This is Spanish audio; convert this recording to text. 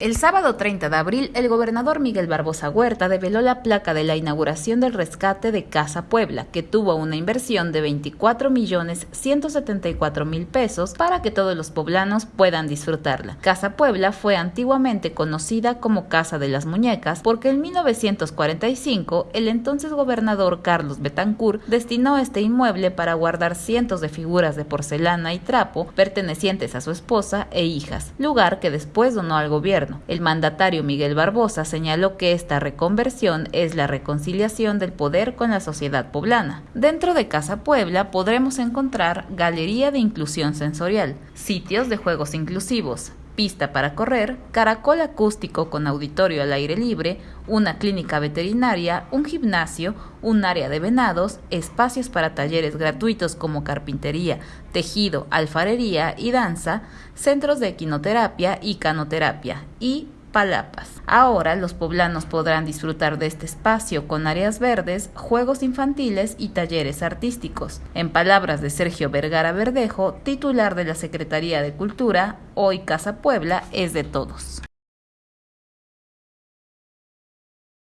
El sábado 30 de abril, el gobernador Miguel Barbosa Huerta develó la placa de la inauguración del rescate de Casa Puebla, que tuvo una inversión de 24 millones 174 mil pesos para que todos los poblanos puedan disfrutarla. Casa Puebla fue antiguamente conocida como Casa de las Muñecas porque en 1945 el entonces gobernador Carlos Betancourt destinó este inmueble para guardar cientos de figuras de porcelana y trapo pertenecientes a su esposa e hijas, lugar que después donó al gobierno el mandatario Miguel Barbosa señaló que esta reconversión es la reconciliación del poder con la sociedad poblana. Dentro de Casa Puebla podremos encontrar galería de inclusión sensorial, sitios de juegos inclusivos, pista para correr, caracol acústico con auditorio al aire libre, una clínica veterinaria, un gimnasio, un área de venados, espacios para talleres gratuitos como carpintería, tejido, alfarería y danza, centros de equinoterapia y canoterapia y palapas. Ahora los poblanos podrán disfrutar de este espacio con áreas verdes, juegos infantiles y talleres artísticos. En palabras de Sergio Vergara Verdejo, titular de la Secretaría de Cultura, hoy Casa Puebla es de todos.